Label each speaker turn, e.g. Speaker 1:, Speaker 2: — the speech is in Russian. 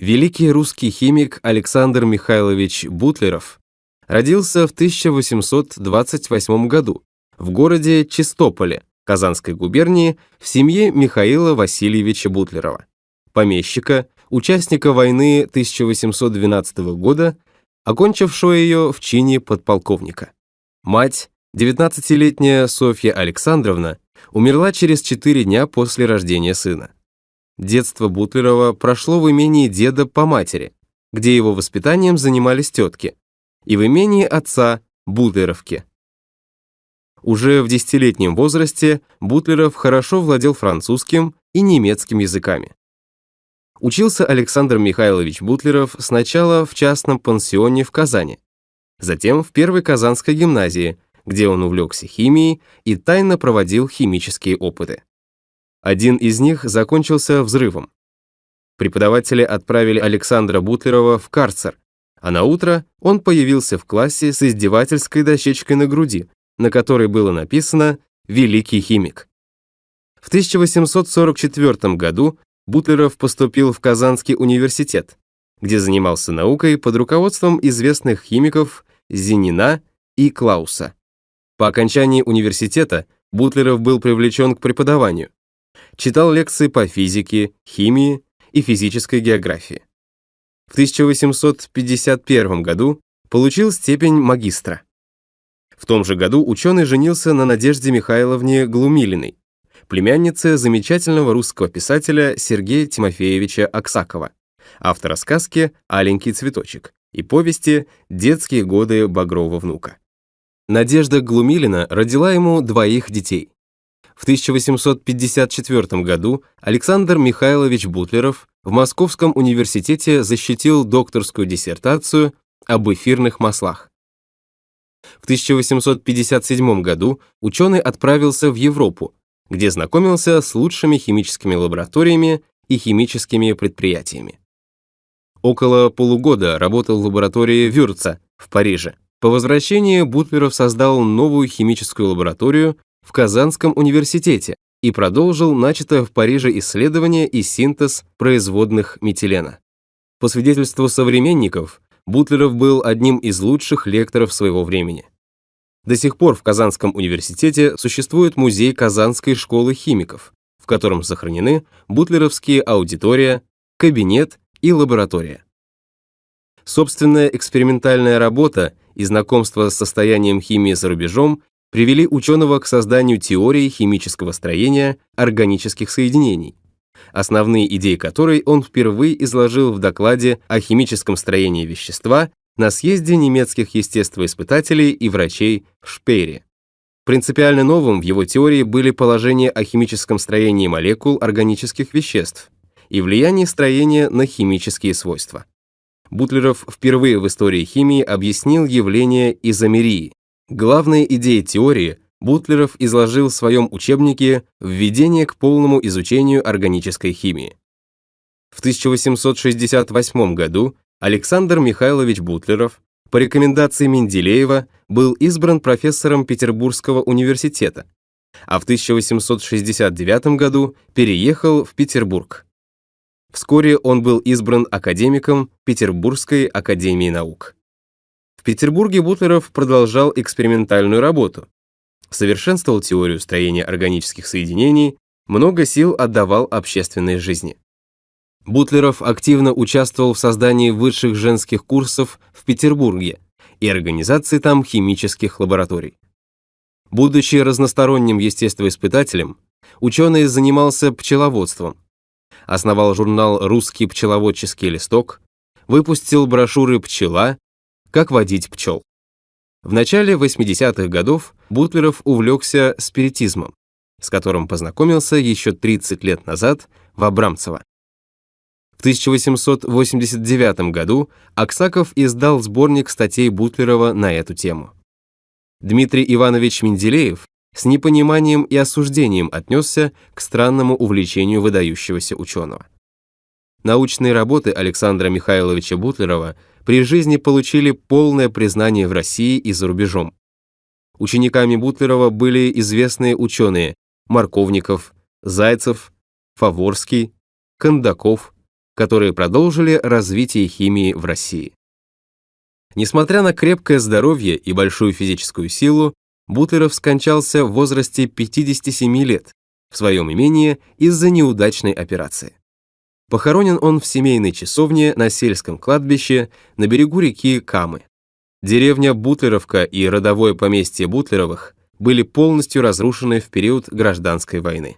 Speaker 1: Великий русский химик Александр Михайлович Бутлеров родился в 1828 году в городе Чистополе, Казанской губернии, в семье Михаила Васильевича Бутлерова, помещика, участника войны 1812 года, окончившего ее в чине подполковника. Мать, 19-летняя Софья Александровна, умерла через 4 дня после рождения сына. Детство Бутлерова прошло в имении деда по матери, где его воспитанием занимались тетки, и в имении отца Бутлеровки. Уже в десятилетнем возрасте Бутлеров хорошо владел французским и немецким языками. Учился Александр Михайлович Бутлеров сначала в частном пансионе в Казани, затем в Первой Казанской гимназии, где он увлекся химией и тайно проводил химические опыты. Один из них закончился взрывом. Преподаватели отправили Александра Бутлерова в карцер, а на утро он появился в классе с издевательской дощечкой на груди, на которой было написано «Великий химик». В 1844 году Бутлеров поступил в Казанский университет, где занимался наукой под руководством известных химиков Зинина и Клауса. По окончании университета Бутлеров был привлечен к преподаванию, читал лекции по физике, химии и физической географии. В 1851 году получил степень магистра. В том же году ученый женился на Надежде Михайловне Глумилиной, племяннице замечательного русского писателя Сергея Тимофеевича Аксакова, автора сказки «Аленький цветочек» и повести «Детские годы Багрова внука». Надежда Глумилина родила ему двоих детей. В 1854 году Александр Михайлович Бутлеров в Московском университете защитил докторскую диссертацию об эфирных маслах. В 1857 году ученый отправился в Европу, где знакомился с лучшими химическими лабораториями и химическими предприятиями. Около полугода работал в лаборатории Вюрца в Париже. По возвращении Бутлеров создал новую химическую лабораторию в Казанском университете и продолжил начатое в Париже исследование и синтез производных метилена. По свидетельству современников, Бутлеров был одним из лучших лекторов своего времени. До сих пор в Казанском университете существует музей Казанской школы химиков, в котором сохранены бутлеровские аудитория, кабинет и лаборатория. Собственная экспериментальная работа и знакомство с состоянием химии за рубежом привели ученого к созданию теории химического строения органических соединений, основные идеи которой он впервые изложил в докладе о химическом строении вещества на съезде немецких естествоиспытателей и врачей в Шпейре. Принципиально новым в его теории были положения о химическом строении молекул органических веществ и влияние строения на химические свойства. Бутлеров впервые в истории химии объяснил явление изомерии, Главные идеи теории Бутлеров изложил в своем учебнике «Введение к полному изучению органической химии». В 1868 году Александр Михайлович Бутлеров по рекомендации Менделеева был избран профессором Петербургского университета, а в 1869 году переехал в Петербург. Вскоре он был избран академиком Петербургской академии наук. В Петербурге Бутлеров продолжал экспериментальную работу, совершенствовал теорию строения органических соединений, много сил отдавал общественной жизни. Бутлеров активно участвовал в создании высших женских курсов в Петербурге и организации там химических лабораторий. Будучи разносторонним естествоиспытателем, ученый занимался пчеловодством, основал журнал «Русский пчеловодческий листок», выпустил брошюры «Пчела» как водить пчел. В начале 80-х годов Бутлеров увлекся спиритизмом, с которым познакомился еще 30 лет назад в Абрамцево. В 1889 году Аксаков издал сборник статей Бутлерова на эту тему. Дмитрий Иванович Менделеев с непониманием и осуждением отнесся к странному увлечению выдающегося ученого. Научные работы Александра Михайловича Бутлерова при жизни получили полное признание в России и за рубежом. Учениками Бутлерова были известные ученые Марковников, Зайцев, Фаворский, Кондаков, которые продолжили развитие химии в России. Несмотря на крепкое здоровье и большую физическую силу, Бутлеров скончался в возрасте 57 лет в своем имении из-за неудачной операции. Похоронен он в семейной часовне на сельском кладбище на берегу реки Камы. Деревня Бутлеровка и родовое поместье Бутлеровых были полностью разрушены в период гражданской войны.